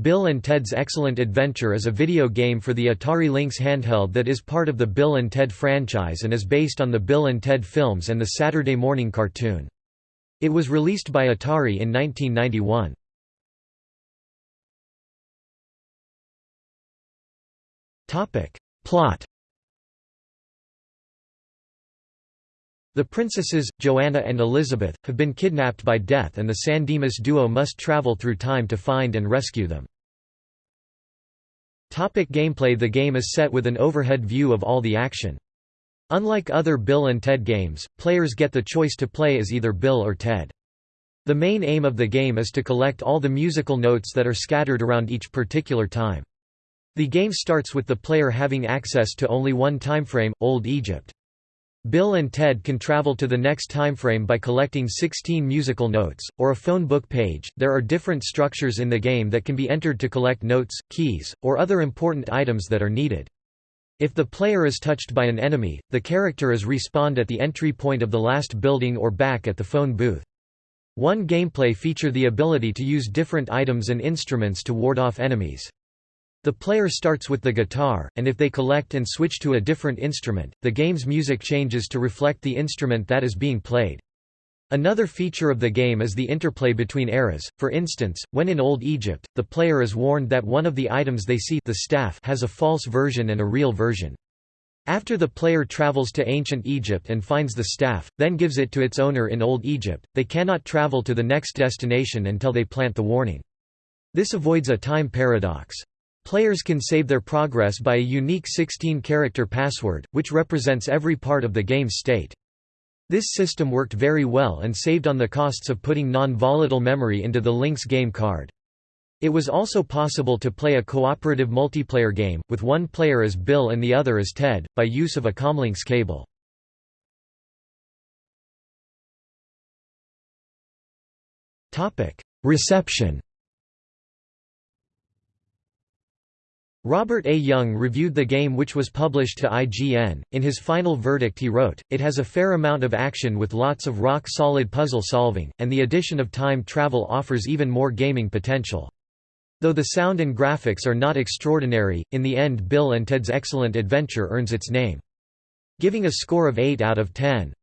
Bill and Ted's Excellent Adventure is a video game for the Atari Lynx handheld that is part of the Bill and Ted franchise and is based on the Bill and Ted films and the Saturday morning cartoon. It was released by Atari in 1991. Plot The princesses, Joanna and Elizabeth, have been kidnapped by Death and the San Dimas duo must travel through time to find and rescue them. Topic gameplay The game is set with an overhead view of all the action. Unlike other Bill and Ted games, players get the choice to play as either Bill or Ted. The main aim of the game is to collect all the musical notes that are scattered around each particular time. The game starts with the player having access to only one timeframe, Old Egypt. Bill and Ted can travel to the next timeframe by collecting 16 musical notes, or a phone book page. There are different structures in the game that can be entered to collect notes, keys, or other important items that are needed. If the player is touched by an enemy, the character is respawned at the entry point of the last building or back at the phone booth. One gameplay feature the ability to use different items and instruments to ward off enemies. The player starts with the guitar, and if they collect and switch to a different instrument, the game's music changes to reflect the instrument that is being played. Another feature of the game is the interplay between eras, for instance, when in Old Egypt, the player is warned that one of the items they see the staff has a false version and a real version. After the player travels to ancient Egypt and finds the staff, then gives it to its owner in Old Egypt, they cannot travel to the next destination until they plant the warning. This avoids a time paradox. Players can save their progress by a unique 16-character password, which represents every part of the game's state. This system worked very well and saved on the costs of putting non-volatile memory into the Lynx game card. It was also possible to play a cooperative multiplayer game, with one player as Bill and the other as Ted, by use of a ComLynx cable. Reception Robert A. Jung reviewed the game which was published to IGN. In his final verdict he wrote, It has a fair amount of action with lots of rock-solid puzzle solving, and the addition of time travel offers even more gaming potential. Though the sound and graphics are not extraordinary, in the end Bill and Ted's Excellent Adventure earns its name. Giving a score of 8 out of 10.